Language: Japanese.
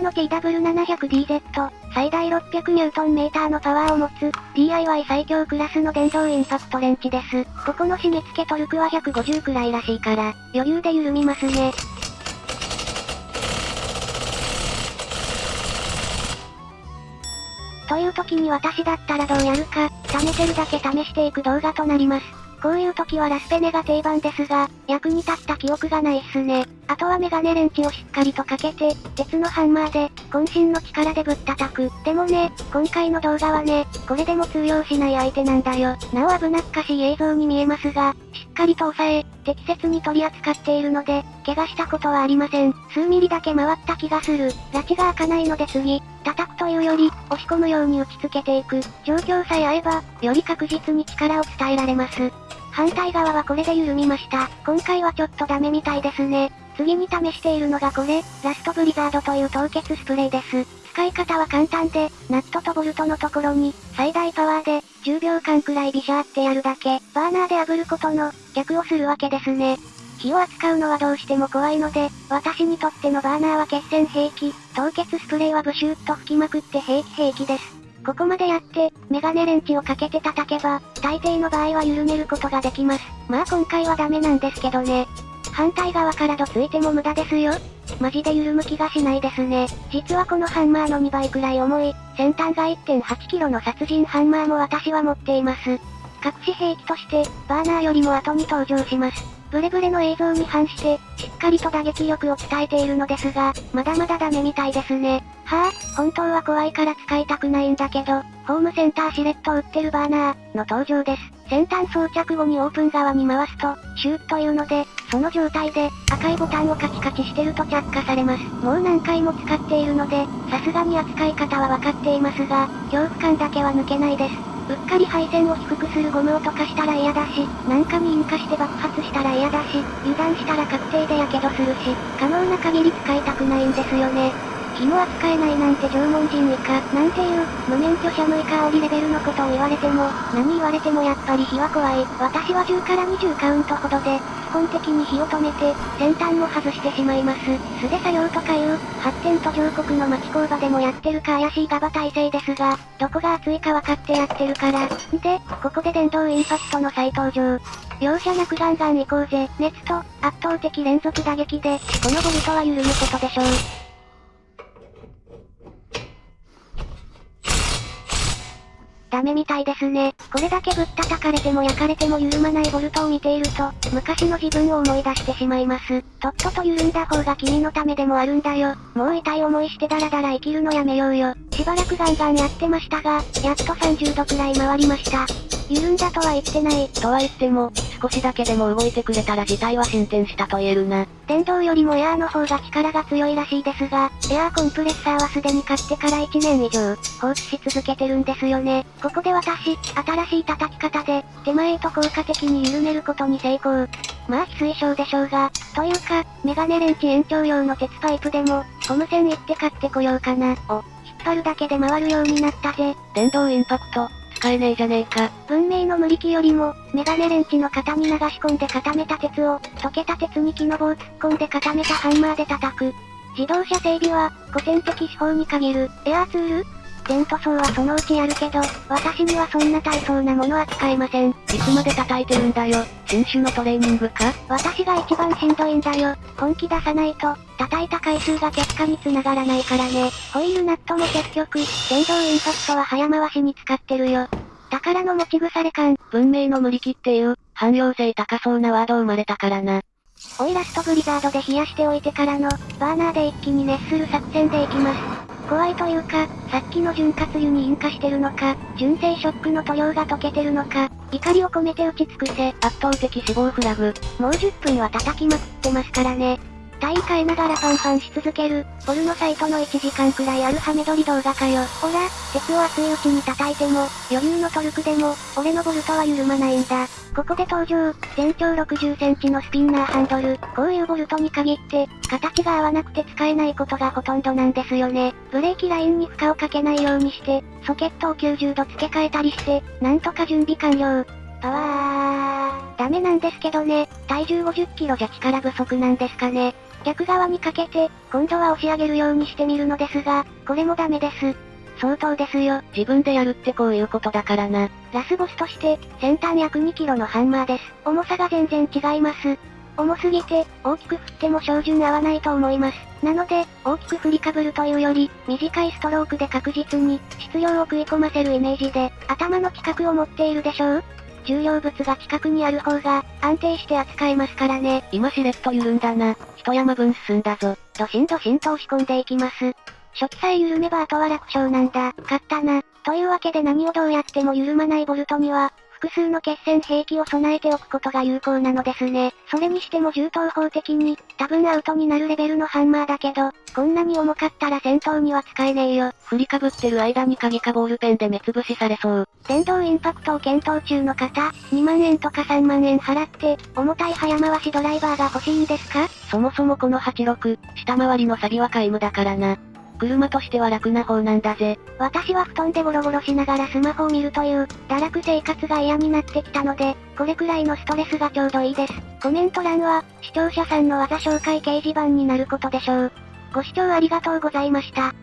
タの TW700DZ、最大 600Nm のパワーを持つ、DIY 最強クラスの電動インパクトレンチです。ここの締め付けトルクは150くらいらしいから、余裕で緩みますね。という時に私だったらどうやるか、試せるだけ試していく動画となります。こういう時はラスペネが定番ですが、役に立った記憶がないっすね。あとはメガネレンチをしっかりとかけて、鉄のハンマーで、渾身の力でぶったたく。でもね、今回の動画はね、これでも通用しない相手なんだよ。なお危なっかしい映像に見えますが、しっかりと押さえ、適切に取り扱っているので、怪我したことはありません。数ミリだけ回った気がする。拉致が開かないので次、叩くというより、押し込むように打ち付けていく。状況さえ合えば、より確実に力を伝えられます。反対側はこれで緩みました。今回はちょっとダメみたいですね。次に試しているのがこれ、ラストブリザードという凍結スプレーです。使い方は簡単で、ナットとボルトのところに、最大パワーで、10秒間くらいビシャーってやるだけ、バーナーで炙ることの、逆をするわけですね。火を扱うのはどうしても怖いので、私にとってのバーナーは決戦兵器、凍結スプレーはブシューッと吹きまくって兵器兵器です。ここまでやって、メガネレンチをかけて叩けば、大抵の場合は緩めることができます。まあ今回はダメなんですけどね。反対側からどついても無駄ですよ。マジで緩む気がしないですね。実はこのハンマーの2倍くらい重い、先端が 1.8kg の殺人ハンマーも私は持っています。隠し兵器として、バーナーよりも後に登場します。ブレブレの映像に反して、しっかりと打撃力を伝えているのですが、まだまだダメみたいですね。はぁ、本当は怖いから使いたくないんだけど、ホームセンターシレット売ってるバーナー、の登場です。先端装着後にオープン側に回すと、シューッというので、その状態で、赤いボタンをカチカチしてると着火されます。もう何回も使っているので、さすがに扱い方はわかっていますが、恐怖感だけは抜けないです。うっかり配線を低くするゴムを溶かしたら嫌だし、なんかに引火して爆発したら嫌だし、油断したら確定で火傷するし、可能な限り使いたくないんですよね。火も扱えないなんて縄文人以下、なんていう、無免許者無以下煽りレベルのことを言われても、何言われてもやっぱり火は怖い。私は10から20カウントほどで、基本的に火を止めて、先端も外してしまいます。素手作業とかいう、発展途上国の町工場でもやってるか怪しいガバ体制ですが、どこが熱いか分かってやってるから。んで、ここで電動インパクトの再登場。容赦なくガンガン行こうぜ。熱と、圧倒的連続打撃で、このボルトは緩むことでしょう。ダメみたいですね。これだけぶったたかれても焼かれても緩まないボルトを見ていると、昔の自分を思い出してしまいます。とっとと緩んだ方が君のためでもあるんだよ。もう痛い思いしてダラダラ生きるのやめようよ。しばらくガンガンやってましたが、やっと30度くらい回りました。緩んだとは言ってない。とは言っても、少しだけでも動いてくれたら事態は進展したと言えるな。電動よりもエアーの方が力が強いらしいですが、エアーコンプレッサーはすでに買ってから1年以上、放置し続けてるんですよね。ここで私、新しい叩き方で、手前へと効果的に緩めることに成功。まあ非推奨でしょうが、というか、メガネレンチ延長用の鉄パイプでも、ゴム線行って買ってこようかな。お、引っ張るだけで回るようになったぜ。電動インパクト、使えねえじゃねえか。文明の無力よりも、メガネレンチの型に流し込んで固めた鉄を、溶けた鉄に木の棒を突っ込んで固めたハンマーで叩く。自動車整備は、古典的手法に限る、エアーツールテント層はそのうちやるけど、私にはそんな大層なものは使えません。いつまで叩いてるんだよ。新種のトレーニングか？私が一番しんどいんだよ。本気出さないと、叩いた回数が結果に繋がらないからね。ホイールナットも結局、電動インパクトは早回しに使ってるよ。宝の持ち腐れ感。文明の無力っていう、汎用性高そうなワード生まれたからな。オイラストブリザードで冷やしておいてからの、バーナーで一気に熱する作戦でいきます。怖いというか、さっきの潤滑油に引火してるのか、純正ショックの塗料が溶けてるのか、怒りを込めて打ち尽くせ。圧倒的死亡フラグ。もう10分は叩きまくってますからね。体位変えながらパンパンし続ける、ポルノサイトの1時間くらいあるハメ撮り動画かよ。ほら、鉄を熱いうちに叩いても、余裕のトルクでも、俺のボルトは緩まないんだ。ここで登場、全長60センチのスピンナーハンドル。こういうボルトに限って、形が合わなくて使えないことがほとんどなんですよね。ブレーキラインに負荷をかけないようにして、ソケットを90度付け替えたりして、なんとか準備完了。パワー。ダメなんですけどね。体重50キロじゃ力不足なんですかね。逆側にかけて、今度は押し上げるようにしてみるのですが、これもダメです。相当ですよ。自分でやるってこういうことだからな。ラスボスとして、先端約2キロのハンマーです。重さが全然違います。重すぎて、大きく振っても照準合わないと思います。なので、大きく振りかぶるというより、短いストロークで確実に、質量を食い込ませるイメージで、頭の規格を持っているでしょう重量物が近くにある方が、安定して扱えますからね。今しれっと緩んだな。一山分進んだぞ。ドシンドシンと押し込んでいきます。初期さえ緩めばあとは楽勝なんだ。勝ったな。というわけで何をどうやっても緩まないボルトには、複数の決戦兵器を備えておくことが有効なのですね。それにしても銃刀法的に、多分アウトになるレベルのハンマーだけど、こんなに重かったら戦闘には使えねえよ。振りかぶってる間に鍵かボールペンで目つぶしされそう。電動インパクトを検討中の方、2万円とか3万円払って、重たい早回しドライバーが欲しいんですか？そもそもこの86、下回りのサビは皆無だからな。車としては楽な方なんだぜ。私は布団でゴロゴロしながらスマホを見るという、堕落生活が嫌になってきたので、これくらいのストレスがちょうどいいです。コメント欄は、視聴者さんの技紹介掲示板になることでしょう。ご視聴ありがとうございました。